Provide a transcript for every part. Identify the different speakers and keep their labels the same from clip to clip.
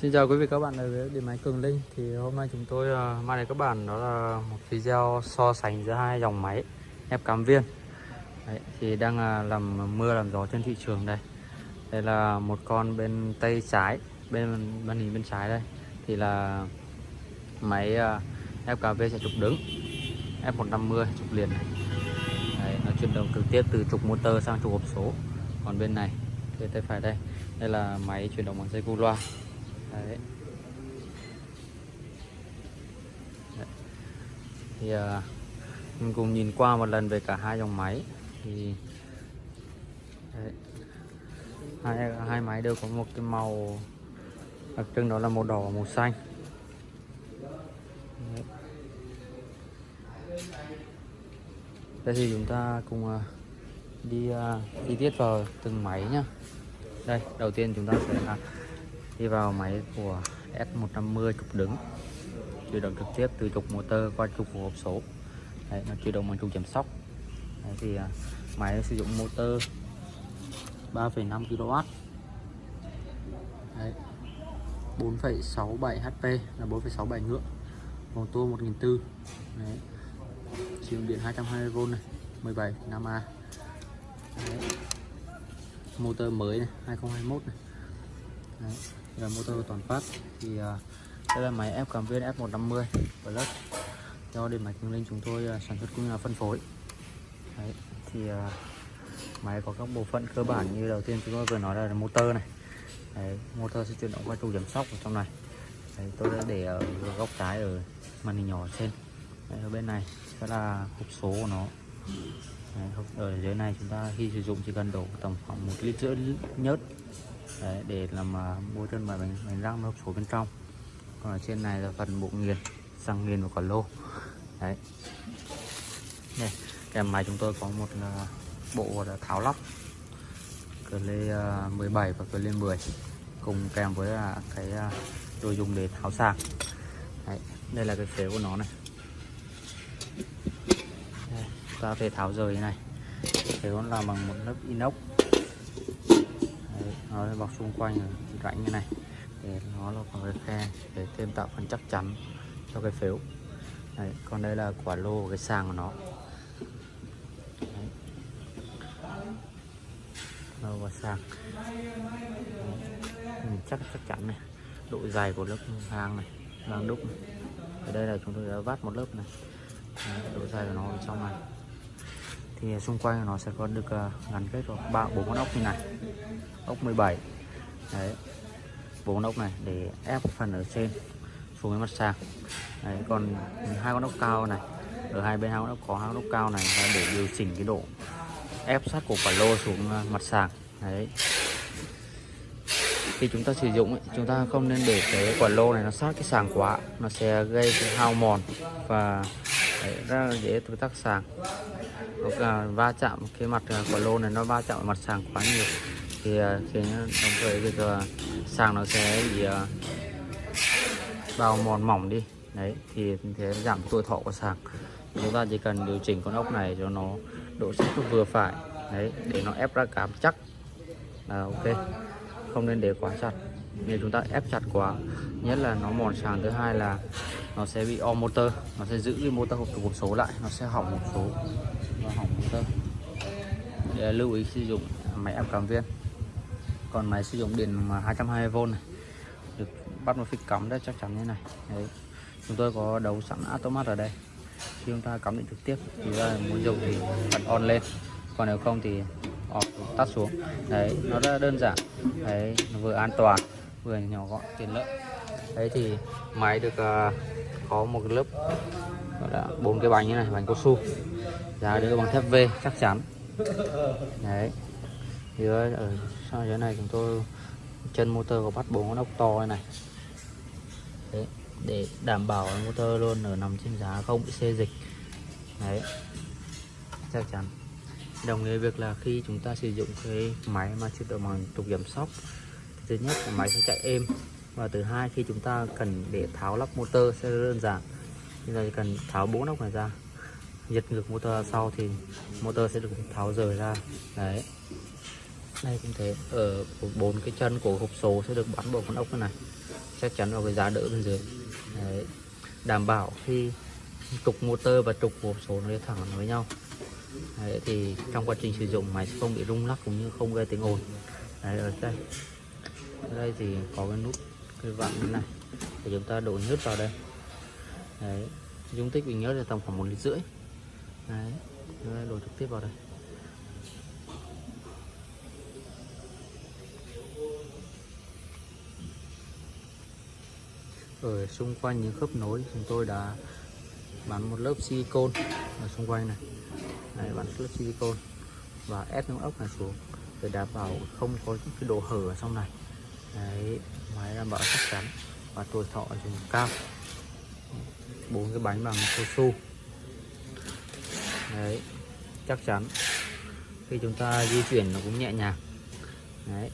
Speaker 1: Xin chào quý vị các bạn đến với điện máy Cường Linh. Thì hôm nay chúng tôi uh, mang đến các bạn đó là một video so sánh giữa hai dòng máy ép cắm viên. Đấy, thì đang uh, làm mưa làm gió trên thị trường đây. Đây là một con bên tay trái bên màn hình bên trái đây. Thì là máy à, uh, FKV sẽ trục đứng F150 trục liền này. Đấy, nó chuyển động trực tiếp từ trục motor sang trục hộp số. Còn bên này bên tay phải đây. Đây là máy chuyển động bằng dây cu loa. Đấy. Đấy. thì à, mình cùng nhìn qua một lần về cả hai dòng máy thì Đấy. hai hai máy đều có một cái màu à, đặc trưng đó là màu đỏ và màu xanh Đấy. đây thì chúng ta cùng uh, đi à, chi tiết vào từng máy nhá đây đầu tiên chúng ta sẽ là đi vào máy của S150 trục đứng chuyển động trực tiếp từ trục motor qua trục của hộp số Đấy, nó chuyển động bằng trục giảm sóc Đấy, thì uh, máy sử dụng motor 3,5 kW Đấy. 4,67 HP là 4,67 ngựa mô tô 1004 Đấy. sử dụng điện 220V này 17 5A Đấy. motor mới này 2021 này Đấy là motor toàn phát thì à, uh, đây là máy ép cảm viên F150 Plus do điện máy Cường Linh chúng tôi uh, sản xuất cũng như là phân phối Đấy. thì uh, máy có các bộ phận cơ bản như đầu tiên chúng tôi vừa nói là motor này Đấy. motor sẽ chuyển động qua trụ giảm sóc ở trong này Đấy. tôi đã để ở góc trái ở màn hình nhỏ trên Đấy. ở bên này sẽ là hộp số của nó Đấy, ở dưới này chúng ta khi sử dụng chỉ cần đổ tầm khoảng một lít rưỡi nhớt Đấy, để làm à, uh, bôi chân và bánh, bánh răng nó phủ bên trong. Còn ở trên này là phần bộ nghiền xăng nghiền và quả lô. Đấy. Đây kèm máy chúng tôi có một uh, bộ là tháo lắp cờ lê à, uh, 17 và cờ lê 10 cùng kèm với uh, cái uh, đồ dùng để tháo sạc. Đấy, đây là cái phế của nó này. Đây, ta có thể tháo rời như này. Phếu làm bằng một lớp inox nó bọc xung quanh rãnh như này. Để nó là còn cái khe để thêm tạo phần chắc chắn cho cái phếu. Đấy, còn đây là quả lô cái sàng của nó. Đấy. lô và sàng. Đấy. chắc chắc chắn này. Độ dài của lớp hang này đang đúc này. ở đây là chúng tôi đã vát một lớp này. Đấy, độ dài của nó ở trong này thì xung quanh nó sẽ có được ờ, gắn kết vào ba bốn con ốc như này. Ốc 17 đấy. Bốn con ốc này để ép phần ở trên xuống cái mặt sàn. Đấy còn hai con ốc cao này ở hai bên hai con ốc có hai con ốc cao này là để điều chỉnh cái độ ép sát của quả lô xuống ờ, mặt sàn. Đấy. Khi chúng ta sử dụng ấy, chúng ta không nên để cái quả lô này nó sát cái sàng quá nó sẽ gây cái hao mòn và đấy, rất là dễ tự tắc sàng. Hoặc à, va chạm cái mặt à, của lô này nó va chạm mặt sàng quá nhiều. Thì à, khiến đồng thời việc sàng nó sẽ bị bao mòn mỏng đi. Đấy thì thế giảm tuổi thọ của sàng. Chúng ta chỉ cần điều chỉnh con ốc này cho nó độ sắc vừa phải. Đấy để nó ép ra cám chắc. Là ok. Không nên để quá chặt nếu chúng ta ép chặt quá. Nhất là nó mòn sàn thứ hai là nó sẽ bị o motor. Nó sẽ giữ cái motor hộp hộp số lại. Nó sẽ hỏng hộp số. Và hỏng motor để lưu ý sử dụng máy ép cảm viên còn máy sử dụng điện mà 220V này, được bắt một phích cắm đấy chắc chắn như này. Đấy. chúng tôi có đấu sẵn automat ở đây. Khi chúng ta cắm điện trực tiếp, thì ra muốn dùng thì bật on lên. Còn nếu không thì off tắt xuống. Đấy, nó rất đơn giản. Đấy, nó vừa an toàn vừa nhỏ gọn tiện lợi. Đấy thì máy được uh, có một cái lớp gọi là bốn cái bánh như này bánh cao su. Giá được bằng thép V chắc chắn. Đấy. Thì ờ, ở sau dưới này chúng tôi chân motor có bắt bốn con ốc to này. Đấy, để đảm bảo motor luôn ở nằm trên giá không bị xê dịch. Đấy. Chắc chắn. Đồng nghĩa việc là khi chúng ta sử dụng cái máy mà chuyển động bằng trục giảm sóc thứ nhất là máy sẽ chạy êm. Và thứ hai khi chúng ta cần để tháo lắp motor sẽ đơn giản. Chúng ta chỉ cần tháo bốn ốc này ra giật ngược motor sau thì motor sẽ được tháo rời ra. Đấy. Đây cũng thế. Ở bốn cái chân của hộp số sẽ được bắn bộ con ốc này chắc chắn vào cái giá đỡ bên dưới. Đấy. đảm bảo khi trục motor và trục hộp số nó thẳng với nhau. Đấy, thì trong quá trình sử dụng máy sẽ không bị rung lắc cũng như không gây tiếng ồn. Đấy, ở đây ở đây thì có cái nút cái vặn như này để chúng ta đổ nhớt vào đây Đấy. dung tích bình nhớt là tầm khoảng một lít rưỡi Đấy. Đấy, đổ trực tiếp vào đây ở xung quanh những khớp nối chúng tôi đã bắn một lớp silicon ở xung quanh này Đấy, bắn lớp silicon và ép những ốc này xuống để đảm bảo không có những cái độ hở ở trong này Đấy, máy đảm bảo chắc chắn và tuổi thọ dùng cao. Bốn cái bánh bằng cao su. Đấy chắc chắn khi chúng ta di chuyển nó cũng nhẹ nhàng. Đấy.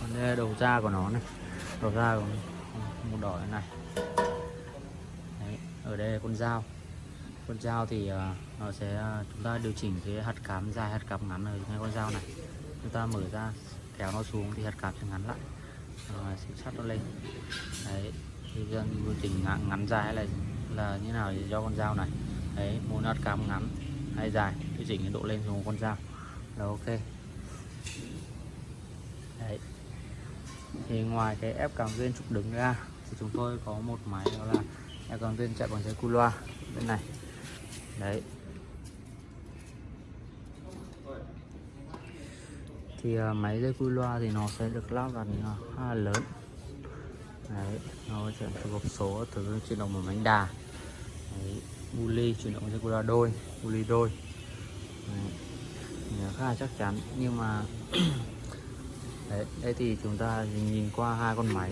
Speaker 1: Còn đây đầu ra của nó này. Đầu ra của một đỏ này. Đấy. ở đây là con dao. Con dao thì uh, nó sẽ uh, chúng ta điều chỉnh cái hạt cám dài hạt cám ngắn ở ngay con dao này. Chúng ta mở ra kéo nó xuống thì hạt cám sẽ ngắn lại. Rồi sẽ sắt nó lên. Đấy thì dân điều chỉnh ngắn, ngắn dài hay là là như nào thì do con dao này. Đấy muốn hạt cám ngắn hay dài điều chỉnh cái độ lên xuống con dao. Là ok. Đấy. Thì ngoài cái ép cảm viên trục đứng ra thì chúng tôi có một máy đó là ép cảm viên chạy bằng dây cu loa bên này. Đấy. Thì à, máy dây cu loa thì nó sẽ được lắp vào khá là lớn. Đấy nó sẽ từ hộp số từ chuyển động bằng bánh đà. Đấy, buli chuyển động dây cu loa đôi buli đôi. Đấy. khá là chắc chắn. Nhưng mà đấy đây thì chúng ta nhìn qua hai con máy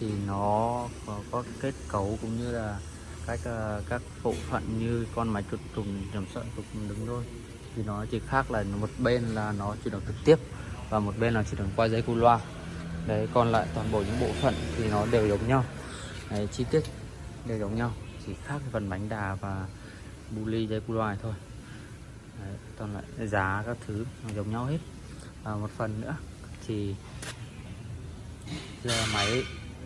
Speaker 1: thì nó có, có kết cấu cũng như là các à, các bộ phận như con máy trục trùng chấm sợi trục đứng thôi. Thì nó chỉ khác là một bên là nó chuyển động trực tiếp và một bên là chỉ cần qua dây cu loa. Đấy còn lại toàn bộ những bộ phận thì nó đều giống nhau. Đấy, chi tiết đều giống nhau chỉ khác phần bánh đà và bu ly dây cu loa này thôi. Đấy, còn lại giá các thứ giống nhau hết. Và một phần nữa thì giờ máy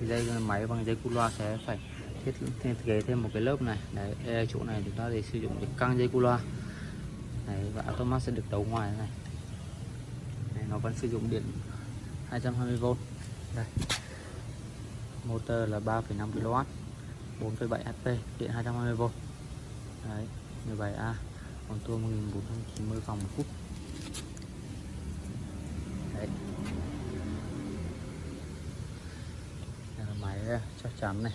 Speaker 1: dây máy bằng dây cu loa sẽ phải thiết thiết kế thêm một cái lớp này. Đấy đây chỗ này chúng ta để sử dụng để căng dây cu loa. Đấy và automat sẽ được đấu ngoài này vẫn sử dụng điện 220V đây. Motor là 3,5 kW 4,7 HP điện 220V đấy 17A còn tua 1490 vòng một phút. Đấy. Đây là máy à, chắc chắn này.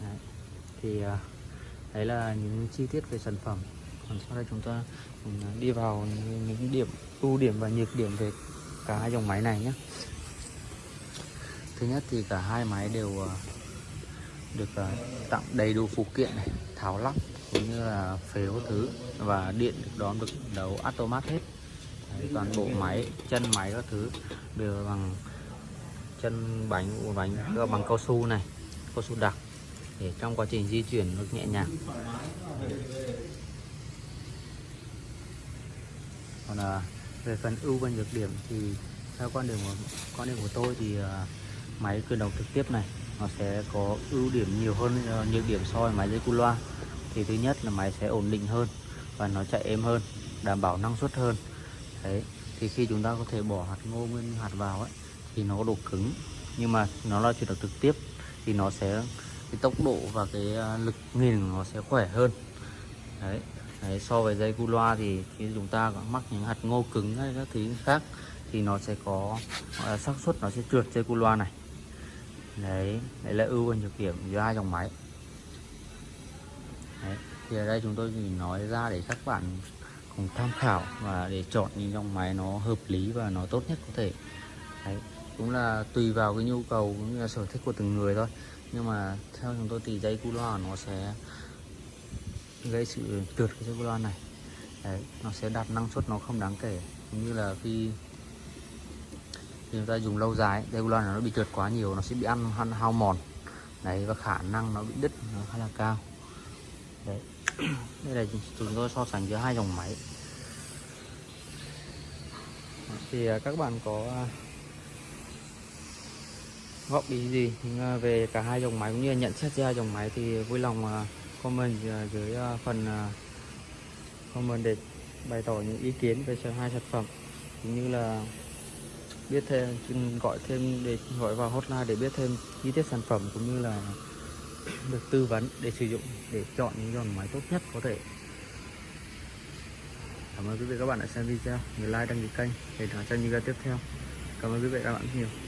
Speaker 1: Đấy. thì à, đấy là những chi tiết về sản phẩm sau đây chúng ta đi vào những điểm ưu điểm và nhược điểm về cả hai dòng máy này nhé. Thứ nhất thì cả hai máy đều ờ, được ờ, tặng đầy đủ phụ kiện này tháo lắp cũng như là phếu thứ và điện được đón được đầu automat hết. Đấy, toàn bộ máy chân máy các thứ đều bằng chân bánh bánh bằng cao su này cao su đặc để trong quá trình di chuyển nó nhẹ nhàng. Còn à, về phần ưu và nhược điểm thì theo quan điểm của quan điểm của tôi thì à, máy cử động trực tiếp này nó sẽ có ưu điểm nhiều hơn à, nhược điểm so với máy dây cu loa. Thì thứ nhất là máy sẽ ổn định hơn và nó chạy êm hơn đảm bảo năng suất hơn. Đấy thì khi chúng ta có thể bỏ hạt ngô nguyên hạt vào ấy thì nó có độ cứng. Nhưng mà nó là chuyển động trực tiếp thì nó sẽ cái tốc độ và cái à, lực nghìn nó sẽ khỏe hơn. Đấy. Đấy, so với dây cu loa thì khi chúng ta có mắc những hạt ngô cứng hay các thứ khác thì nó sẽ có xác suất nó sẽ trượt dây cu loa này. Đấy đấy là ưu và nhược điểm giữa hai dòng máy. Đấy. thì ở đây chúng tôi chỉ nói ra để các bạn cùng tham khảo và để chọn những dòng máy nó hợp lý và nó tốt nhất có thể. Đấy cũng là tùy vào cái nhu cầu cũng như là sở thích của từng người thôi. Nhưng mà theo chúng tôi thì dây cu loa nó sẽ gây sự trượt cái dây loa này. Đấy, nó sẽ đạt năng suất nó không đáng kể. Cũng như là khi khi chúng ta dùng lâu dài dây loa nó bị trượt quá nhiều nó sẽ bị ăn, ăn hao mòn. Đấy và khả năng nó bị đứt nó khá là cao. Đấy. Đây là chúng tôi so sánh giữa hai dòng máy. Thì à, các bạn có à, góp ý gì à, về cả hai dòng máy cũng như là nhận xét ra hai dòng máy thì vui lòng comment à, dưới à, phần à, comment để bày tỏ những ý kiến về hai sản phẩm. Cũng như là biết thêm gọi thêm để gọi vào hotline để biết thêm chi tiết sản phẩm cũng như là được tư vấn để sử dụng để chọn những dòng máy tốt nhất có thể. Cảm ơn quý vị các bạn đã xem video. Nhớ like, đăng ký kênh để đón xem những video tiếp theo. Cảm ơn quý vị các bạn rất nhiều.